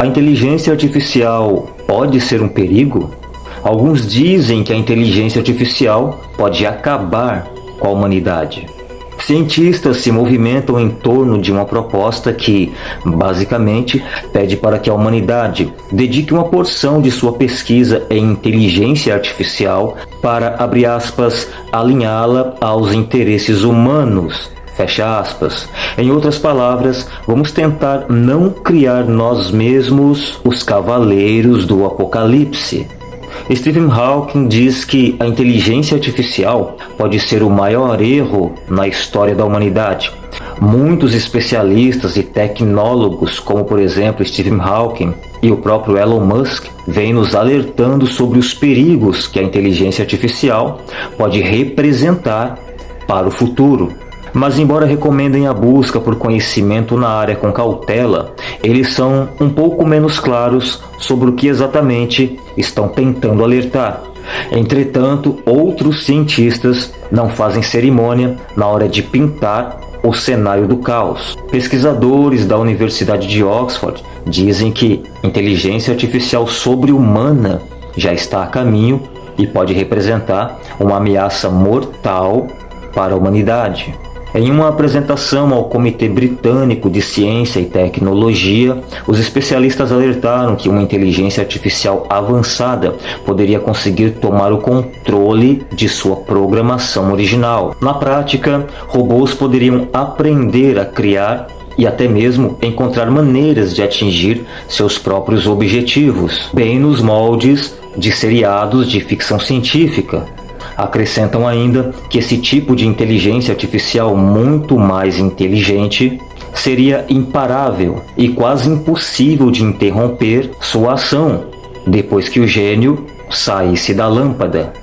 A inteligência artificial pode ser um perigo? Alguns dizem que a inteligência artificial pode acabar com a humanidade. Cientistas se movimentam em torno de uma proposta que, basicamente, pede para que a humanidade dedique uma porção de sua pesquisa em inteligência artificial para, abre aspas, alinhá-la aos interesses humanos. Fecha aspas. Em outras palavras, vamos tentar não criar nós mesmos os cavaleiros do apocalipse. Stephen Hawking diz que a inteligência artificial pode ser o maior erro na história da humanidade. Muitos especialistas e tecnólogos, como por exemplo Stephen Hawking e o próprio Elon Musk, vêm nos alertando sobre os perigos que a inteligência artificial pode representar para o futuro. Mas, embora recomendem a busca por conhecimento na área com cautela, eles são um pouco menos claros sobre o que exatamente estão tentando alertar. Entretanto, outros cientistas não fazem cerimônia na hora de pintar o cenário do caos. Pesquisadores da Universidade de Oxford dizem que inteligência artificial sobre-humana já está a caminho e pode representar uma ameaça mortal para a humanidade. Em uma apresentação ao Comitê Britânico de Ciência e Tecnologia, os especialistas alertaram que uma inteligência artificial avançada poderia conseguir tomar o controle de sua programação original. Na prática, robôs poderiam aprender a criar e até mesmo encontrar maneiras de atingir seus próprios objetivos, bem nos moldes de seriados de ficção científica. Acrescentam ainda que esse tipo de inteligência artificial muito mais inteligente seria imparável e quase impossível de interromper sua ação depois que o gênio saísse da lâmpada.